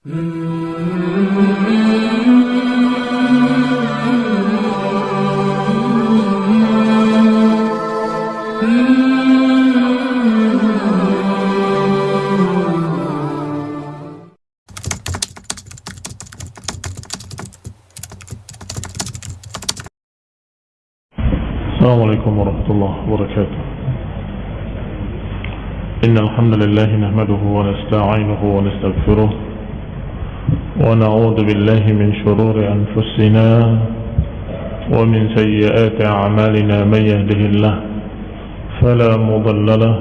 السلام عليكم ورحمة الله وبركاته. إن الحمد لله نحمده ونستعينه ونستغفره ونعوذ بالله من شرور أنفسنا ومن سيئات أعمالنا من يهده الله فلا مضل له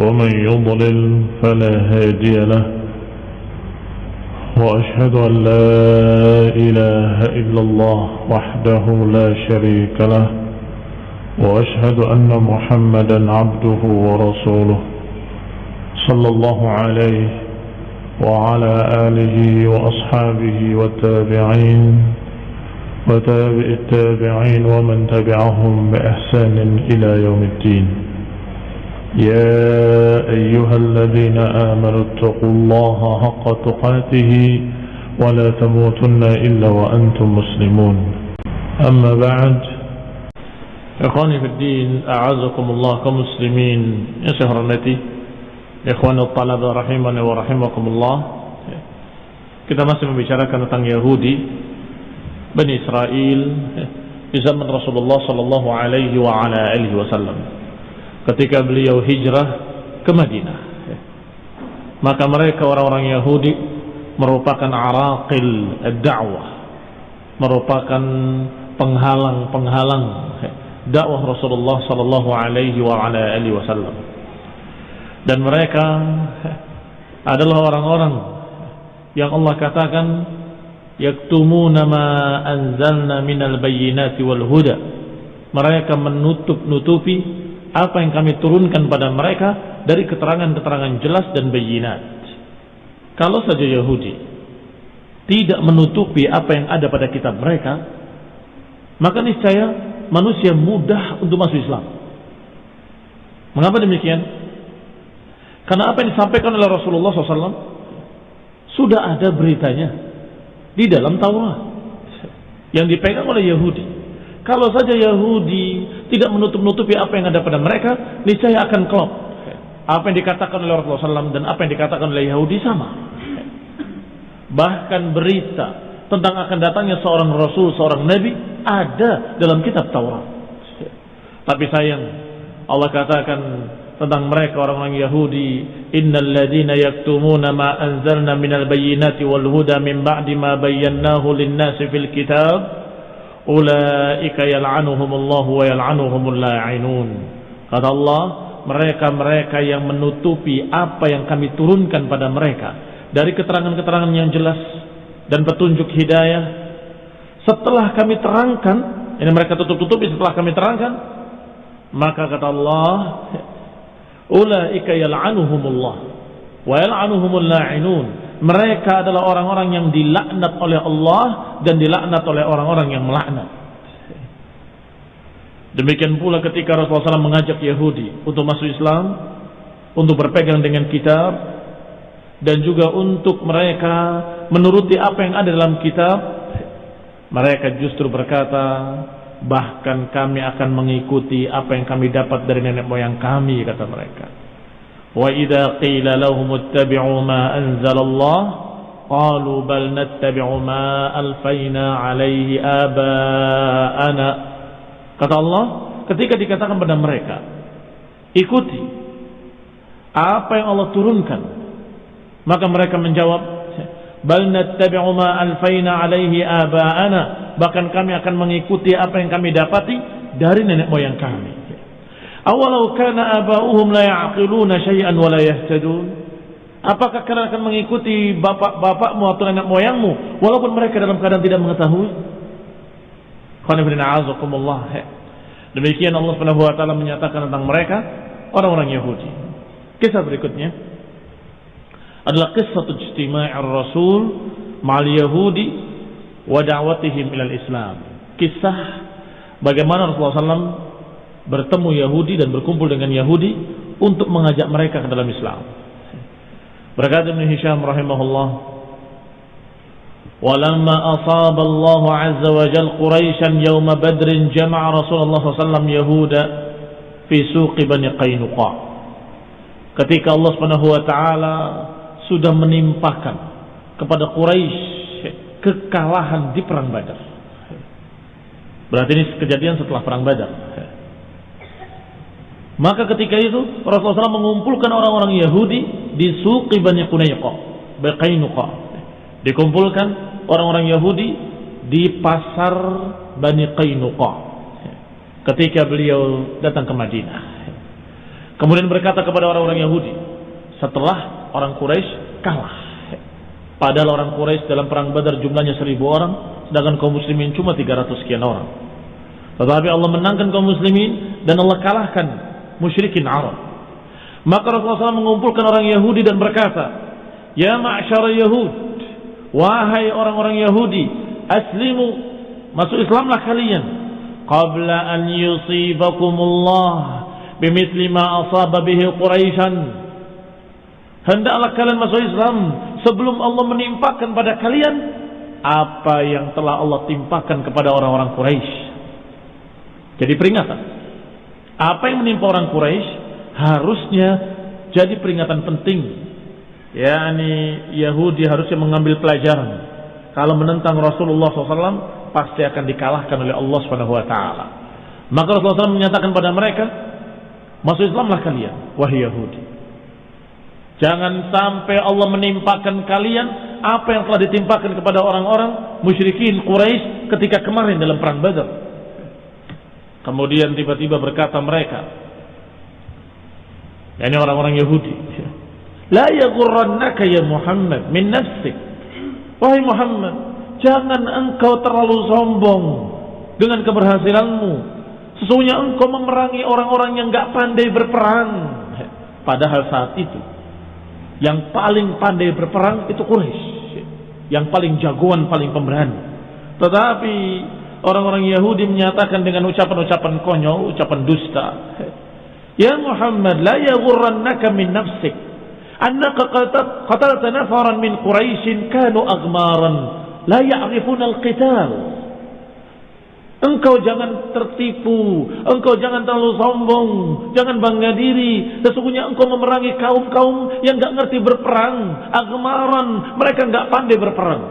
ومن يضلل فلا هادي له وأشهد أن لا إله إلا الله وحده لا شريك له وأشهد أن محمدا عبده ورسوله صلى الله عليه وعلى آله وأصحابه والتابعين وتابع التابعين ومن تبعهم بإحسان إلى يوم الدين. يا أيها الذين آمنوا اتقوا الله حق تقاته ولا تموتن إلا وأنتم مسلمون. أما بعد Ikhwani fi din, a'azakumullah kaum muslimin yang saya hormati. Ikhwan talaba rahimani wa rahimakumullah. Kita masih membicarakan tentang Yahudi Bani Israel di zaman Rasulullah sallallahu alaihi wa ala wasallam. Ketika beliau hijrah ke Madinah. Maka mereka orang-orang Yahudi merupakan araqil ad-da'wah. Merupakan penghalang-penghalang dakwah Rasulullah sallallahu alaihi wa ala wasallam. Dan mereka adalah orang-orang yang Allah katakan yaktumuna ma anzalna minal bayyinati wal huda. Mereka menutup-nutupi apa yang kami turunkan pada mereka dari keterangan-keterangan jelas dan bayinat. Kalau saja Yahudi tidak menutupi apa yang ada pada kitab mereka, maka niscaya manusia mudah untuk masuk Islam. Mengapa demikian? Karena apa yang disampaikan oleh Rasulullah SAW sudah ada beritanya di dalam Taurat yang dipegang oleh Yahudi. Kalau saja Yahudi tidak menutup-nutupi apa yang ada pada mereka, niscaya akan klop. Apa yang dikatakan oleh Rasulullah SAW dan apa yang dikatakan oleh Yahudi sama. Bahkan berita tentang akan datangnya seorang Rasul, seorang Nabi ada dalam kitab Taurat. Tapi sayang, Allah katakan tentang mereka orang-orang Yahudi, "Innal ladzina yaktumuna ma anzalna minal bayyinati wal huda min ba'di ma bayyanahu lin-nasi fil kitab, ulaika yal'anuhumullahu wa yal'anuhumul la'inun." Kata Allah, mereka-mereka yang menutupi apa yang kami turunkan pada mereka dari keterangan-keterangan yang jelas dan petunjuk hidayah setelah kami terangkan ini mereka tutup-tutupi setelah kami terangkan maka kata Allah ulaika yal'anuhumullah. Wa yal'anuhumul la'inun. Mereka adalah orang-orang yang dilaknat oleh Allah dan dilaknat oleh orang-orang yang melaknat. Demikian pula ketika Rasulullah SAW mengajak Yahudi untuk masuk Islam untuk berpegang dengan kitab dan juga untuk mereka menuruti apa yang ada dalam kitab mereka justru berkata bahkan kami akan mengikuti apa yang kami dapat dari nenek moyang kami kata mereka. Wa idza qila lahum ittabi'u ma anzalallah qalu bal nattabi'u ma alfayna alaihi aba'ana. Kata Allah ketika dikatakan pada mereka ikuti apa yang Allah turunkan maka mereka menjawab bal nattabi'u ma alfaina alaihi aba'ana. Bahkan kami akan mengikuti apa yang kami dapati dari nenek moyang kami. Awalau kana aba'uhum la ya'qiluna syai'an wa la yahtadun. Apakah kalian akan mengikuti bapak-bapakmu atau nenek moyangmu walaupun mereka dalam keadaan tidak mengetahui? Demikian Allah Subhanahu wa taala menyatakan tentang mereka orang-orang Yahudi. Kisah berikutnya adalah kisah ijtima'i Rasul ma'al Yahudi wa da'watihim ilal Islam. Kisah bagaimana Rasulullah SAW bertemu Yahudi dan berkumpul dengan Yahudi untuk mengajak mereka ke dalam Islam. Berkata Ibn Hisham rahimahullah ولما أصاب الله عز وجل قريشا يوم بدر جمع رسول الله صلى الله عليه وسلم يهود في سوق بني قينقاع ketika Allah Subhanahu wa taala sudah menimpakan kepada Quraisy kekalahan di perang Badar. Berarti ini kejadian setelah perang Badar. Maka ketika itu Rasulullah SAW mengumpulkan orang-orang Yahudi di suqi Bani Qunayqa, Baqainuqa. Dikumpulkan orang-orang Yahudi di pasar Bani Qainuqa ketika beliau datang ke Madinah. Kemudian berkata kepada orang-orang Yahudi setelah orang Quraisy kalah. Padahal orang Quraisy dalam perang Badar jumlahnya seribu orang, sedangkan kaum muslimin cuma 300 sekian orang. Tetapi Allah menangkan kaum muslimin dan Allah kalahkan musyrikin Arab. Maka Rasulullah SAW mengumpulkan orang Yahudi dan berkata, Ya ma'asyara Yahud, wahai orang-orang Yahudi, aslimu, masuk Islamlah kalian. Qabla an yusibakumullah bimithli ma asaba bihi Quraisyan. Hendaklah kalian masuk Islam sebelum Allah menimpakan pada kalian apa yang telah Allah timpakan kepada orang-orang Quraisy. Jadi peringatan apa yang menimpa orang Quraisy harusnya jadi peringatan penting. Ya, ini Yahudi harusnya mengambil pelajaran. Kalau menentang Rasulullah SAW pasti akan dikalahkan oleh Allah Subhanahu Wa Taala. Maka Rasulullah SAW menyatakan pada mereka, masuk Islamlah kalian, wahai Yahudi. Jangan sampai Allah menimpakan kalian apa yang telah ditimpakan kepada orang-orang musyrikin Quraisy ketika kemarin dalam perang Badar. Kemudian tiba-tiba berkata mereka, ini orang-orang Yahudi, La yaghurrannaka ya Muhammad min nafsik. Wahai Muhammad, jangan engkau terlalu sombong dengan keberhasilanmu. Sesungguhnya engkau memerangi orang-orang yang gak pandai berperang. Padahal saat itu, yang paling pandai berperang itu Quraisy. Yang paling jagoan, paling pemberani. Tetapi orang-orang Yahudi menyatakan dengan ucapan-ucapan konyol, ucapan dusta. Ya Muhammad, la yaghurrannaka min nafsik annaka qatalta nafaran min Quraisy kanu aghmaran la ya'rifuna al-qital. Engkau jangan tertipu, engkau jangan terlalu sombong, jangan bangga diri. Sesungguhnya engkau memerangi kaum-kaum yang gak ngerti berperang, agmaran, mereka gak pandai berperang.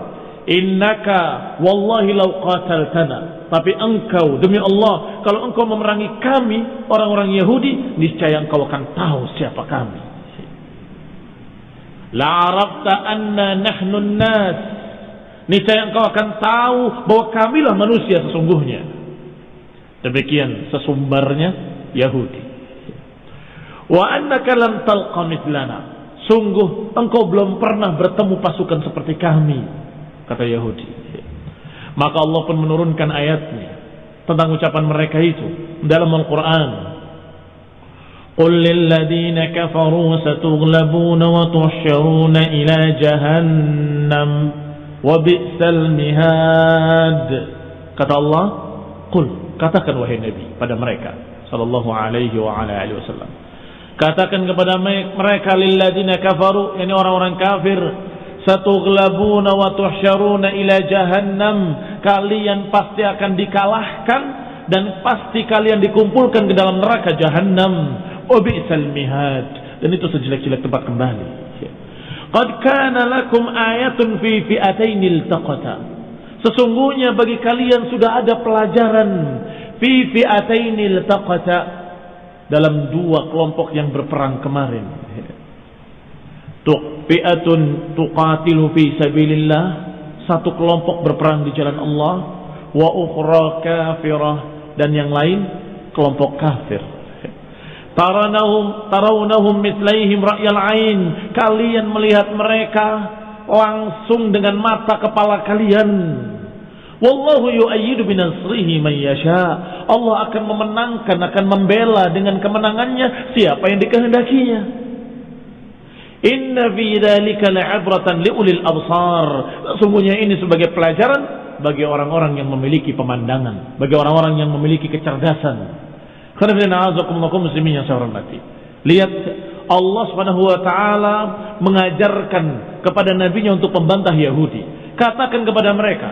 Innaka wallahi law qataltana. Tapi engkau demi Allah, kalau engkau memerangi kami orang-orang Yahudi, niscaya engkau akan tahu siapa kami. La arafta anna nahnu nas Niscaya engkau akan tahu bahwa kamilah manusia sesungguhnya. Demikian sesumbarnya Yahudi. Wa annaka lam talqa mithlana. Sungguh engkau belum pernah bertemu pasukan seperti kami kata Yahudi. Maka Allah pun menurunkan ayatnya tentang ucapan mereka itu dalam Al-Quran. قل للذين كفروا ستغلبون وتحشرون إلى جهنم wa mihad. Kata Allah, "Qul, katakan wahai Nabi pada mereka sallallahu alaihi wa ala alihi wasallam. Katakan kepada mereka lilladzina kafaru, yakni orang-orang kafir, satughlabuna wa tuhsyaruna ila jahannam. Kalian pasti akan dikalahkan dan pasti kalian dikumpulkan ke dalam neraka jahannam. Wa bi'sal mihad. Dan itu sejelek-jelek tempat kembali qad kana lakum ayatun fi fi'atain iltaqata. Sesungguhnya bagi kalian sudah ada pelajaran fi fi'atain iltaqata dalam dua kelompok yang berperang kemarin. Fi'atun tuqatilu fi sabilillah. Satu kelompok berperang di jalan Allah. Wa ukhra kafirah. Dan yang lain kelompok kafir taranahum tarawnahum mithlaihim ra'yal ain kalian melihat mereka langsung dengan mata kepala kalian wallahu yu'ayyidu binasrihi man yasha Allah akan memenangkan akan membela dengan kemenangannya siapa yang dikehendakinya Inna fi dzalika la'abratan liulil absar. Sungguhnya ini sebagai pelajaran bagi orang-orang yang memiliki pemandangan, bagi orang-orang yang memiliki kecerdasan. Muslimin yang saya hormati. Lihat Allah Subhanahu wa taala mengajarkan kepada nabinya untuk membantah Yahudi. Katakan kepada mereka,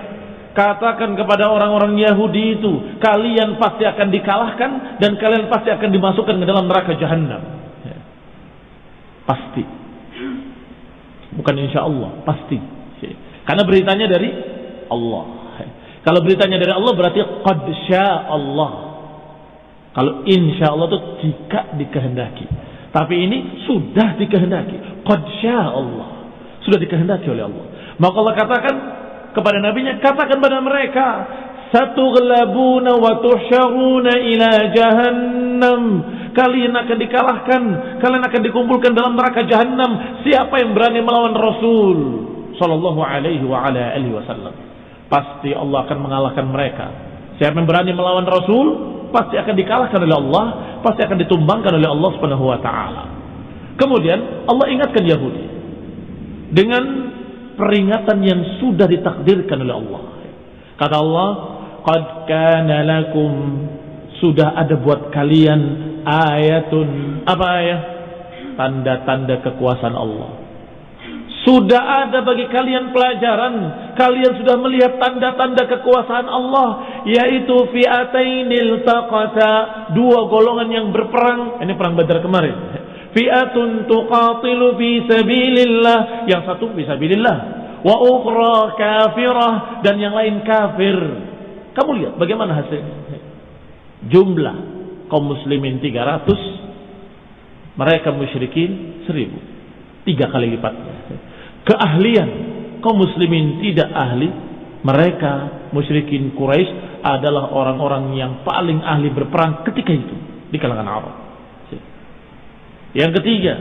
katakan kepada orang-orang Yahudi itu, kalian pasti akan dikalahkan dan kalian pasti akan dimasukkan ke dalam neraka jahanam. Ya. Pasti. Bukan insya Allah, pasti. Ya. Karena beritanya dari Allah. Ya. Kalau beritanya dari Allah berarti qad Allah. Kalau insya Allah itu jika dikehendaki. Tapi ini sudah dikehendaki. Qad Allah. Sudah dikehendaki oleh Allah. Maka Allah katakan kepada nabinya, katakan pada mereka, satughlabuna wa tuhsyaruna ila jahannam. Kalian akan dikalahkan, kalian akan dikumpulkan dalam neraka jahannam. Siapa yang berani melawan Rasul sallallahu alaihi wa ala alihi wasallam? Pasti Allah akan mengalahkan mereka. Siapa yang berani melawan Rasul, pasti akan dikalahkan oleh Allah, pasti akan ditumbangkan oleh Allah Subhanahu wa taala. Kemudian Allah ingatkan Yahudi dengan peringatan yang sudah ditakdirkan oleh Allah. Kata Allah, "Qad kana lakum" sudah ada buat kalian ayatun apa ya? Tanda-tanda kekuasaan Allah. Sudah ada bagi kalian pelajaran. Kalian sudah melihat tanda-tanda kekuasaan Allah. Yaitu fi'atainil taqata. Dua golongan yang berperang. Ini perang badar kemarin. Fi'atun tuqatilu fi sabilillah. Yang satu fi sabilillah. Wa ukhra kafirah. Dan yang lain kafir. Kamu lihat bagaimana hasilnya. Jumlah kaum muslimin 300. Mereka musyrikin 1000. Tiga kali lipatnya keahlian. Kaum muslimin tidak ahli. Mereka musyrikin Quraisy adalah orang-orang yang paling ahli berperang ketika itu di kalangan Arab. Yang ketiga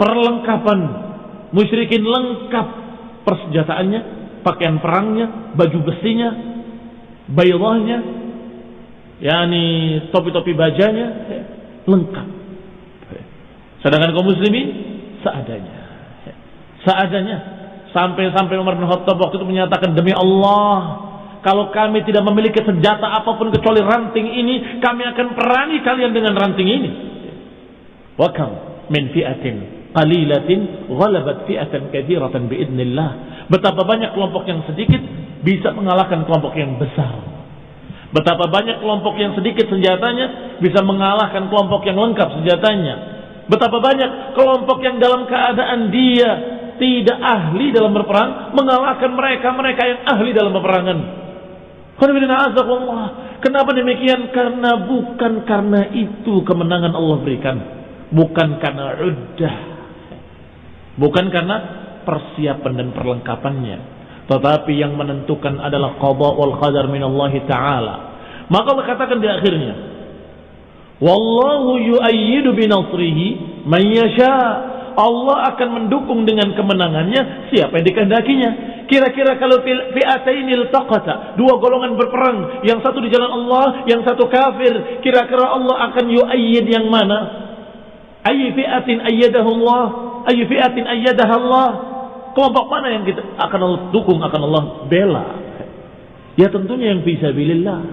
perlengkapan. Musyrikin lengkap persenjataannya pakaian perangnya baju besinya bayrahnya yakni topi-topi bajanya lengkap. Sedangkan kaum muslimin seadanya seadanya. Sampai-sampai Umar bin Khattab waktu itu menyatakan demi Allah, kalau kami tidak memiliki senjata apa pun kecuali ranting ini, kami akan perangi kalian dengan ranting ini. Wakam min fi'atin qalilatin ghalabat fi'atan kathiratan biidnillah. Betapa banyak kelompok yang sedikit bisa mengalahkan kelompok yang besar. Betapa banyak kelompok yang sedikit senjatanya bisa mengalahkan kelompok yang lengkap senjatanya. Betapa banyak kelompok yang dalam keadaan dia tidak ahli dalam berperang mengalahkan mereka-mereka yang ahli dalam peperangan. Kenapa demikian? Karena bukan karena itu kemenangan Allah berikan. Bukan karena uddah. Bukan karena persiapan dan perlengkapannya. Tetapi yang menentukan adalah qada wal qadar min Allah Ta'ala. Maka Allah katakan di akhirnya. Wallahu yu'ayyidu binasrihi man yasha' Allah akan mendukung dengan kemenangannya siapa yang dikehendakinya. Kira-kira kalau fi'atainil taqata, dua golongan berperang, yang satu di jalan Allah, yang satu kafir, kira-kira Allah akan yu'ayyid yang mana? Ayy fi'atin ayyadahu Allah, ayy fi'atin ayyadaha Allah. Kelompok mana yang kita akan Allah dukung, akan Allah bela? Ya tentunya yang bisa bilillah.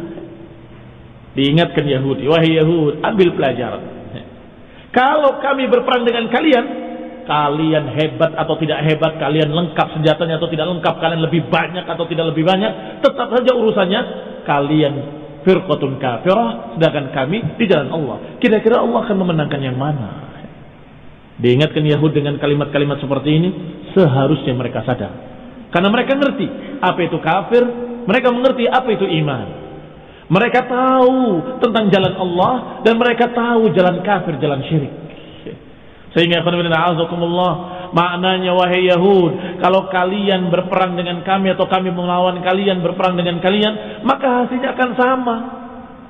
Diingatkan Yahudi, wahai Yahud, ambil pelajaran. Kalau kami berperang dengan kalian, kalian hebat atau tidak hebat, kalian lengkap senjatanya atau tidak lengkap, kalian lebih banyak atau tidak lebih banyak, tetap saja urusannya kalian firqatun kafirah, sedangkan kami di jalan Allah. Kira-kira Allah akan memenangkan yang mana? Diingatkan Yahud dengan kalimat-kalimat seperti ini, seharusnya mereka sadar. Karena mereka ngerti apa itu kafir, mereka mengerti apa itu iman. Mereka tahu tentang jalan Allah dan mereka tahu jalan kafir, jalan syirik. Sehingga Allah maknanya wahai Yahud, kalau kalian berperang dengan kami atau kami melawan kalian berperang dengan kalian, maka hasilnya akan sama.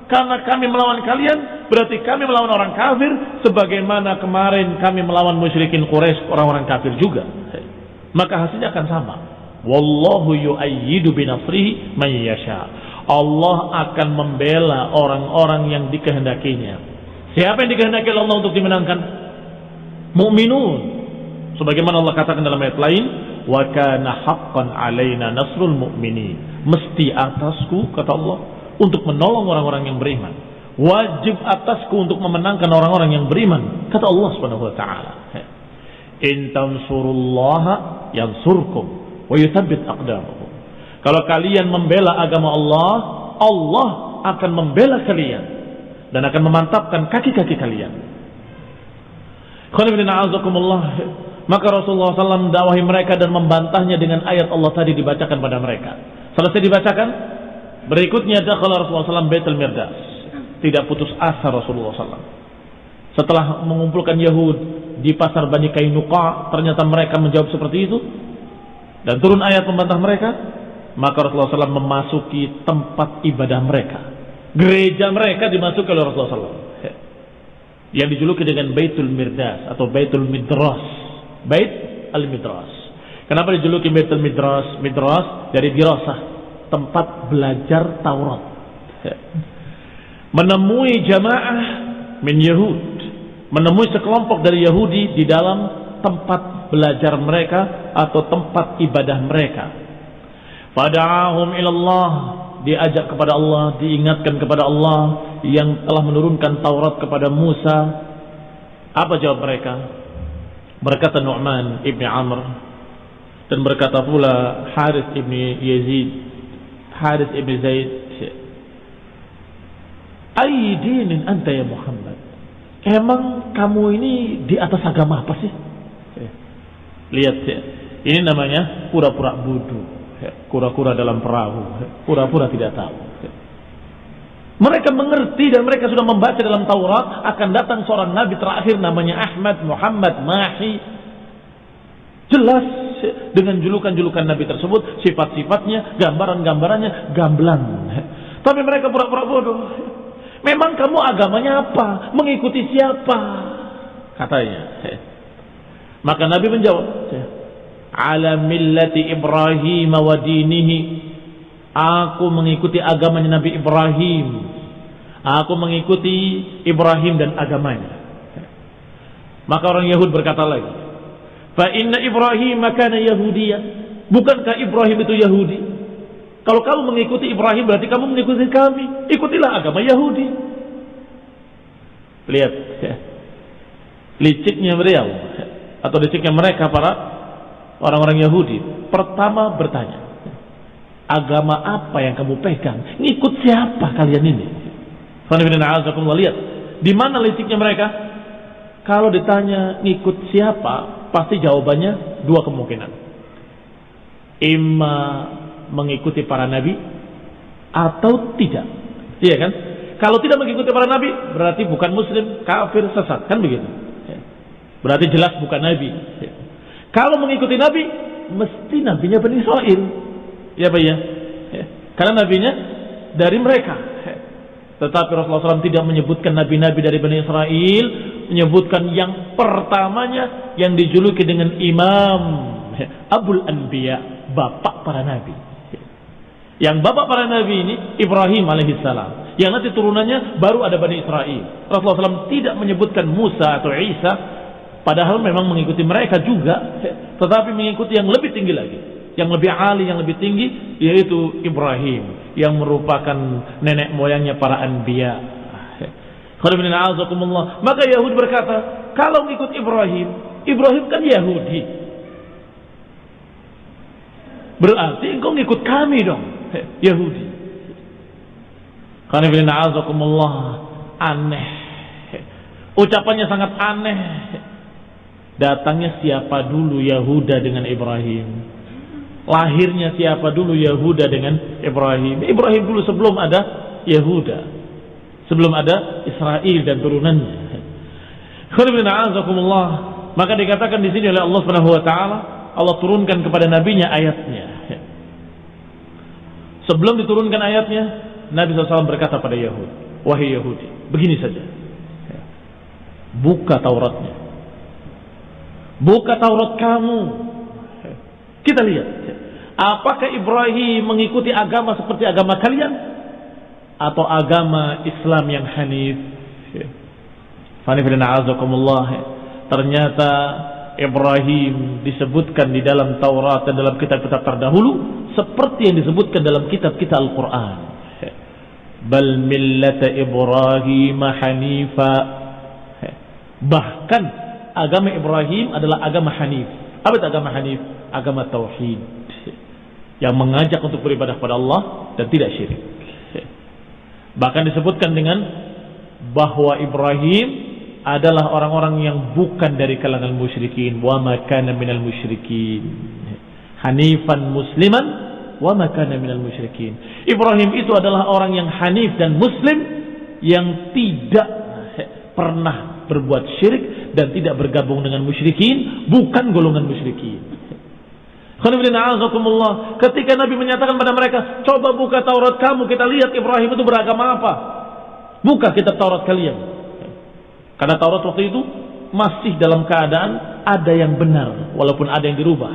Karena kami melawan kalian, berarti kami melawan orang kafir sebagaimana kemarin kami melawan musyrikin Quraisy, orang-orang kafir juga. Maka hasilnya akan sama. Wallahu yu'ayyidu binasrihi man yasha. Allah akan membela orang-orang yang dikehendakinya. Siapa yang dikehendaki Allah untuk dimenangkan? Mu'minun. Sebagaimana Allah katakan dalam ayat lain, wa kana haqqan alaina nasrul mu'minin. Mesti atasku kata Allah untuk menolong orang-orang yang beriman. Wajib atasku untuk memenangkan orang-orang yang beriman, kata Allah Subhanahu wa taala. In tansurullaha yansurkum wa yuthabbit aqdamahum. Kalau kalian membela agama Allah, Allah akan membela kalian dan akan memantapkan kaki-kaki kalian. Maka Rasulullah SAW dakwahi mereka dan membantahnya dengan ayat Allah tadi dibacakan pada mereka. Selesai dibacakan, berikutnya dakhala Rasulullah SAW Baitul Mirdas. Tidak putus asa Rasulullah SAW. Setelah mengumpulkan Yahud di pasar Bani Kainuqa, ternyata mereka menjawab seperti itu. Dan turun ayat membantah mereka, maka Rasulullah SAW memasuki tempat ibadah mereka. Gereja mereka dimasuki oleh Rasulullah SAW. Yang dijuluki dengan Baitul Mirdas atau Baitul Midras. Bait Al-Midras. Kenapa dijuluki Baitul Midras? Midras dari dirasah, tempat belajar Taurat. Menemui jamaah min Yahud, menemui sekelompok dari Yahudi di dalam tempat belajar mereka atau tempat ibadah mereka Fada'ahum ilallah diajak kepada Allah, diingatkan kepada Allah yang telah menurunkan Taurat kepada Musa. Apa jawab mereka? Berkata Nu'man ibni Amr dan berkata pula Harith ibni Yazid, Harith ibni Zaid, Aidinin anta ya Muhammad. Emang kamu ini di atas agama apa sih? Lihat ya. Ini namanya pura-pura bodoh kura-kura dalam perahu, pura-pura tidak tahu. Mereka mengerti dan mereka sudah membaca dalam Taurat akan datang seorang nabi terakhir namanya Ahmad Muhammad Mahi. Jelas dengan julukan-julukan nabi tersebut, sifat-sifatnya, gambaran-gambarannya gamblang. Tapi mereka pura-pura bodoh. Memang kamu agamanya apa? Mengikuti siapa? Katanya. Maka Nabi menjawab, ala millati Ibrahim wa dinihi aku mengikuti agamanya Nabi Ibrahim. Aku mengikuti Ibrahim dan agamanya. Maka orang Yahud berkata lagi fa inna Ibrahim kana Yahudiyah bukankah Ibrahim itu Yahudi? Kalau kamu mengikuti Ibrahim berarti kamu mengikuti kami. Ikutilah agama Yahudi. Lihat ya. liciknya beliau atau liciknya mereka para orang-orang Yahudi pertama bertanya, agama apa yang kamu pegang? Ngikut siapa kalian ini? lihat di mana liciknya mereka? Kalau ditanya ngikut siapa, pasti jawabannya dua kemungkinan. Ima mengikuti para nabi atau tidak. Iya kan? Kalau tidak mengikuti para nabi, berarti bukan muslim, kafir, sesat. Kan begitu? Berarti jelas bukan nabi. Kalau mengikuti Nabi, mesti nabinya Bani Israel. Ya Pak ya. Karena nabinya dari mereka. Tetapi Rasulullah SAW tidak menyebutkan nabi-nabi dari Bani Israel, menyebutkan yang pertamanya yang dijuluki dengan Imam Abul Anbiya, bapak para nabi. Yang bapak para nabi ini Ibrahim alaihissalam. Yang nanti turunannya baru ada Bani Israel. Rasulullah SAW tidak menyebutkan Musa atau Isa Padahal memang mengikuti mereka juga, tetapi mengikuti yang lebih tinggi lagi, yang lebih ali, yang lebih tinggi, yaitu Ibrahim, yang merupakan nenek moyangnya para anbiya. Maka Yahudi berkata, kalau mengikut Ibrahim, Ibrahim kan Yahudi. Berarti engkau ngikut kami dong, Yahudi. Karena aneh. Ucapannya sangat aneh Datangnya siapa dulu Yahuda dengan Ibrahim? Lahirnya siapa dulu Yahuda dengan Ibrahim? Ibrahim dulu sebelum ada Yahuda. Sebelum ada Israel dan turunannya. Maka dikatakan di sini oleh Allah Subhanahu wa taala, Allah turunkan kepada nabinya ayatnya. Sebelum diturunkan ayatnya, Nabi SAW berkata pada Yahudi, Wahai Yahudi, begini saja. Buka Tauratnya Buka Taurat kamu. Kita lihat. Apakah Ibrahim mengikuti agama seperti agama kalian? Atau agama Islam yang hanif? Ternyata Ibrahim disebutkan di dalam Taurat dan dalam kitab-kitab terdahulu seperti yang disebutkan dalam kitab-kitab Al-Quran. Bal millata Ibrahim hanifa. Bahkan agama Ibrahim adalah agama Hanif. Apa itu agama Hanif? Agama Tauhid. yang mengajak untuk beribadah kepada Allah dan tidak syirik. Bahkan disebutkan dengan bahwa Ibrahim adalah orang-orang yang bukan dari kalangan musyrikin wa makana minal musyrikin hanifan musliman wa makana minal musyrikin Ibrahim itu adalah orang yang hanif dan muslim yang tidak pernah berbuat syirik dan tidak bergabung dengan musyrikin bukan golongan musyrikin Ketika Nabi menyatakan pada mereka, coba buka Taurat kamu, kita lihat Ibrahim itu beragama apa. Buka kitab Taurat kalian. Karena Taurat waktu itu masih dalam keadaan ada yang benar, walaupun ada yang dirubah.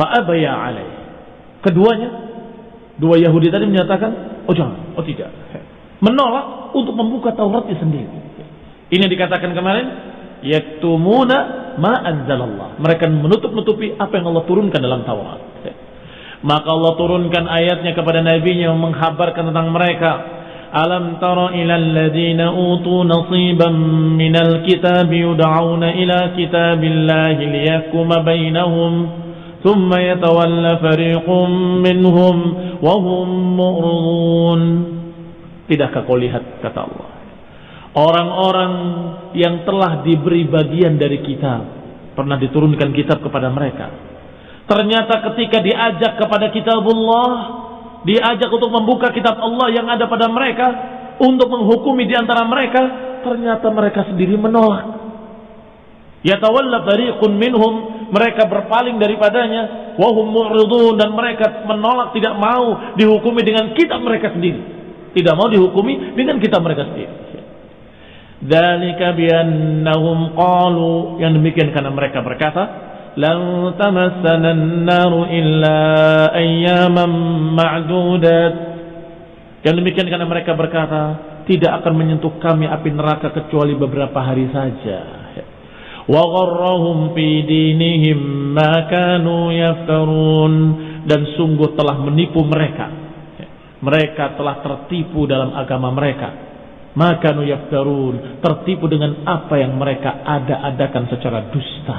Fa'abaya alaih. Keduanya, dua Yahudi tadi menyatakan, oh jangan, oh tidak. Menolak untuk membuka Tauratnya sendiri. Ini dikatakan kemarin, yaktumuna ma anzalallah. Mereka menutup-nutupi apa yang Allah turunkan dalam Taurat. Ya. Maka Allah turunkan ayatnya kepada nabinya yang menghabarkan tentang mereka. Alam tara ilal alladhina utu nasiban minal kitab yud'auna ila kitabillahi liyakuma bainahum thumma yatawalla fariqum minhum wahum mu'rudun. Tidakkah kau lihat kata Allah Orang-orang yang telah diberi bagian dari kitab. Pernah diturunkan kitab kepada mereka. Ternyata ketika diajak kepada kitabullah. Diajak untuk membuka kitab Allah yang ada pada mereka. Untuk menghukumi di antara mereka. Ternyata mereka sendiri menolak. Yatawalla fariqun minhum. Mereka berpaling daripadanya. Wahum mu'ridun. Dan mereka menolak tidak mau dihukumi dengan kitab mereka sendiri. Tidak mau dihukumi dengan kitab mereka sendiri. Dzalika biannahum qalu yang demikian karena mereka berkata lan tamassana an-nar illa ayyaman ma'dudat. Yang demikian karena mereka berkata tidak akan menyentuh kami api neraka kecuali beberapa hari saja. Wa gharrahum fi dinihim ma kanu yaftarun. Dan sungguh telah menipu mereka. Mereka telah tertipu dalam agama mereka maka yaftarun tertipu dengan apa yang mereka ada-adakan secara dusta.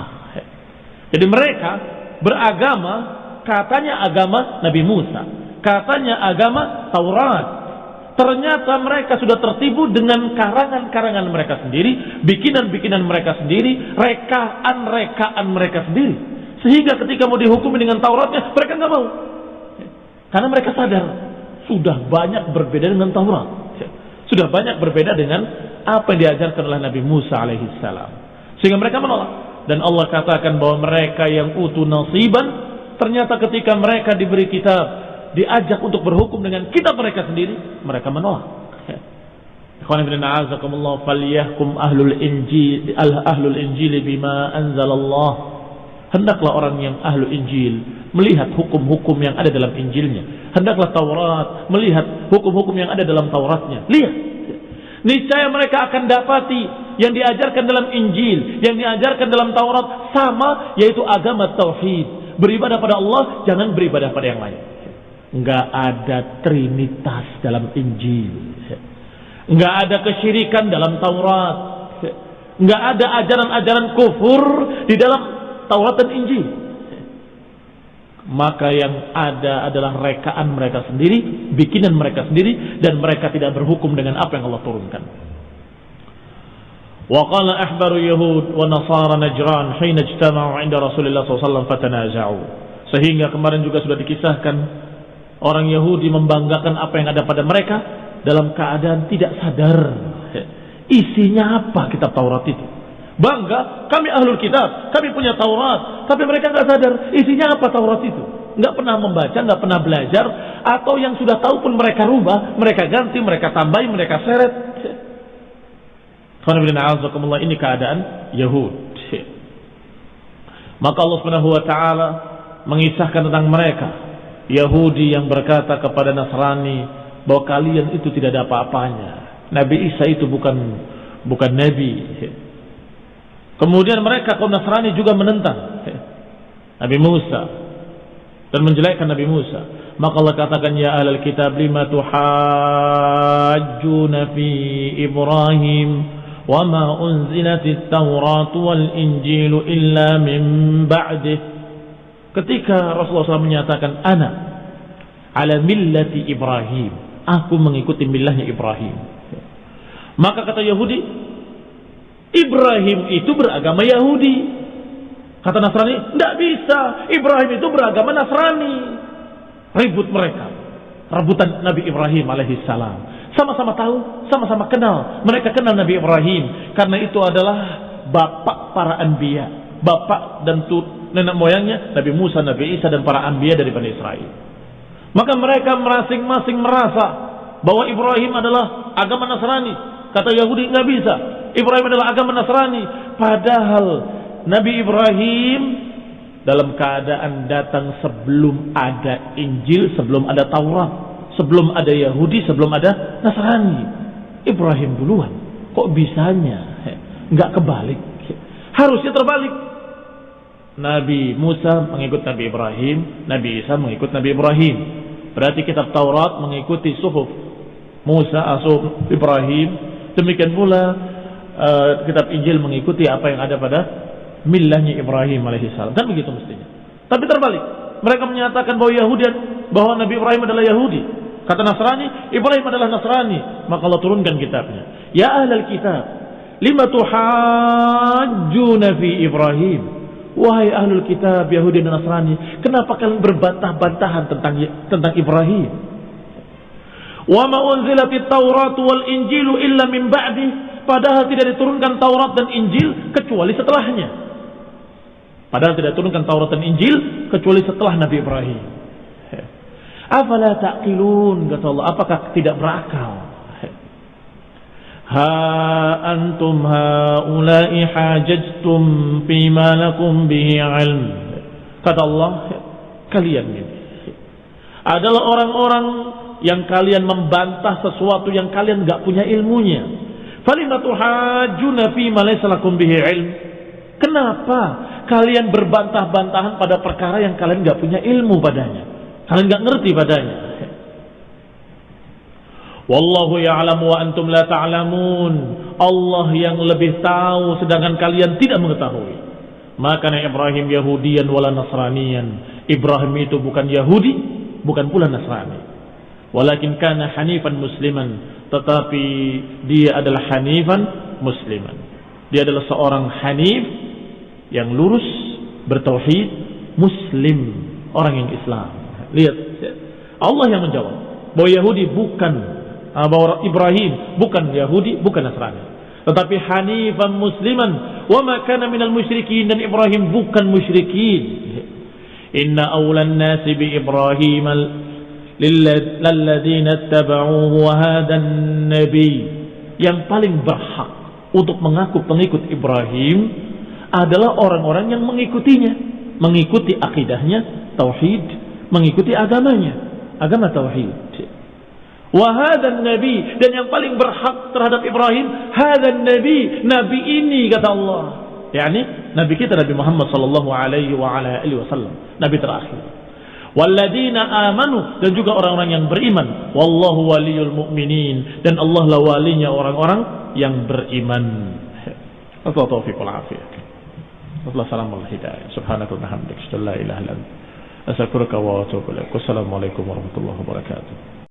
Jadi mereka beragama katanya agama Nabi Musa, katanya agama Taurat. Ternyata mereka sudah tertipu dengan karangan-karangan mereka sendiri, bikinan-bikinan mereka sendiri, rekaan-rekaan mereka sendiri. Sehingga ketika mau dihukumi dengan Tauratnya, mereka nggak mau. Karena mereka sadar sudah banyak berbeda dengan Taurat sudah banyak berbeda dengan apa yang diajarkan oleh Nabi Musa alaihissalam. Sehingga mereka menolak. Dan Allah katakan bahwa mereka yang utu nasiban, ternyata ketika mereka diberi kitab, diajak untuk berhukum dengan kitab mereka sendiri, mereka menolak. Ikhwan ibn a'azakumullah falyahkum ahlul injil ahlul injil bima anzalallah. Hendaklah orang yang ahlu Injil melihat hukum-hukum yang ada dalam Injilnya. Hendaklah Taurat melihat hukum-hukum yang ada dalam Tauratnya. Lihat. Niscaya mereka akan dapati yang diajarkan dalam Injil, yang diajarkan dalam Taurat sama yaitu agama tauhid. Beribadah pada Allah, jangan beribadah pada yang lain. Enggak ada trinitas dalam Injil. Enggak ada kesyirikan dalam Taurat. Enggak ada ajaran-ajaran kufur di dalam Taurat dan Injil maka yang ada adalah rekaan mereka sendiri, bikinan mereka sendiri dan mereka tidak berhukum dengan apa yang Allah turunkan. Wa qala ahbaru yahud wa nasara najran hina ijtama'u 'inda Rasulillah SAW fatanaza'u. Sehingga kemarin juga sudah dikisahkan orang Yahudi membanggakan apa yang ada pada mereka dalam keadaan tidak sadar isinya apa kitab Taurat itu. Bangga, kami ahlul kitab, kami punya Taurat. Tapi mereka nggak sadar isinya apa Taurat itu. Nggak pernah membaca, nggak pernah belajar. Atau yang sudah tahu pun mereka rubah, mereka ganti, mereka tambahi, mereka seret. Ini keadaan Yahud. Maka Allah Subhanahu wa taala mengisahkan tentang mereka Yahudi yang berkata kepada Nasrani bahwa kalian itu tidak ada apa-apanya. Nabi Isa itu bukan bukan nabi. Kemudian mereka kaum Nasrani juga menentang Nabi Musa dan menjelekkan Nabi Musa. Maka Allah katakan ya ahlal kitab lima tuhajjuna fi Ibrahim wa ma unzilatit Taurat wal Injil illa min ba'dih. ketika Rasulullah SAW menyatakan ana ala millati Ibrahim, aku mengikuti millahnya Ibrahim. Maka kata Yahudi, Ibrahim itu beragama Yahudi. Kata Nasrani, tidak bisa. Ibrahim itu beragama Nasrani. Ribut mereka. Rebutan Nabi Ibrahim alaihissalam. Sama-sama tahu, sama-sama kenal. Mereka kenal Nabi Ibrahim. Karena itu adalah bapak para anbiya. Bapak dan tut, nenek moyangnya Nabi Musa, Nabi Isa dan para anbiya dari Bani Israel. Maka mereka masing-masing merasa bahwa Ibrahim adalah agama Nasrani. Kata Yahudi nggak bisa. Ibrahim adalah agama Nasrani. Padahal Nabi Ibrahim dalam keadaan datang sebelum ada Injil, sebelum ada Taurat. Sebelum ada Yahudi, sebelum ada Nasrani. Ibrahim duluan. Kok bisanya? Nggak kebalik. Harusnya terbalik. Nabi Musa mengikut Nabi Ibrahim, Nabi Isa mengikut Nabi Ibrahim. Berarti kitab Taurat mengikuti suhuf Musa, Asuf, Ibrahim. Demikian pula uh, kitab Injil mengikuti apa yang ada pada millahnya Ibrahim alaihissalam. Kan begitu mestinya. Tapi terbalik. Mereka menyatakan bahwa Yahudi bahwa Nabi Ibrahim adalah Yahudi. Kata Nasrani, Ibrahim adalah Nasrani. Maka Allah turunkan kitabnya. Ya ahlal kitab, lima tuhajjuna fi Ibrahim. Wahai ahlul kitab Yahudi dan Nasrani, kenapa kalian berbantah-bantahan tentang tentang Ibrahim? Wa ma unzilatit Taurat wal Injilu illa min ba'di. Padahal tidak diturunkan Taurat dan Injil kecuali setelahnya. Padahal tidak diturunkan Taurat dan Injil kecuali setelah Nabi Ibrahim. Afala taqilun kata Allah, apakah tidak berakal? Ha antum haula'i hajajtum lakum bihi ilm. Kata Allah, kalian ini adalah orang-orang yang kalian membantah sesuatu yang kalian nggak punya ilmunya. Falimatu hajuna fima laysa lakum bihi ilm. Kenapa kalian berbantah-bantahan pada perkara yang kalian nggak punya ilmu padanya? Kalian nggak ngerti padanya. Wallahu ya'lamu wa antum la ta'lamun. Allah yang lebih tahu sedangkan kalian tidak mengetahui. Maka Ibrahim Yahudian wala Nasranian. Ibrahim itu bukan Yahudi, bukan pula Nasrani. Walakin kana hanifan musliman. Tetapi dia adalah hanifan musliman. Dia adalah seorang hanif yang lurus, bertauhid, muslim, orang yang Islam. Lihat, Allah yang menjawab bahwa Yahudi bukan ah, bahwa Ibrahim bukan Yahudi, bukan Nasrani. Tetapi hanifan musliman wa ma kana minal musyrikin dan Ibrahim bukan musyrikin. Inna awlan nasi bi Ibrahim lilladzina ittaba'uhu wa hadan nabi yang paling berhak untuk mengaku pengikut Ibrahim adalah orang-orang yang mengikutinya, mengikuti akidahnya, tauhid, mengikuti agamanya, agama tauhid. Wahadan nabi dan yang paling berhak terhadap Ibrahim hadan nabi nabi ini kata Allah. Yakni nabi kita Nabi Muhammad sallallahu alaihi wa ala alihi wasallam. Nabi terakhir Walladina amanu dan juga orang-orang yang beriman wallahu waliyul mu'minin dan Allah lah walinya orang-orang yang beriman Allah taufiq wal afiyah Allah salam wal hidayah subhanaka wa bihamdika la ilaha illa anta أستغفرك وأتوب إليك والسلام عليكم ورحمة الله وبركاته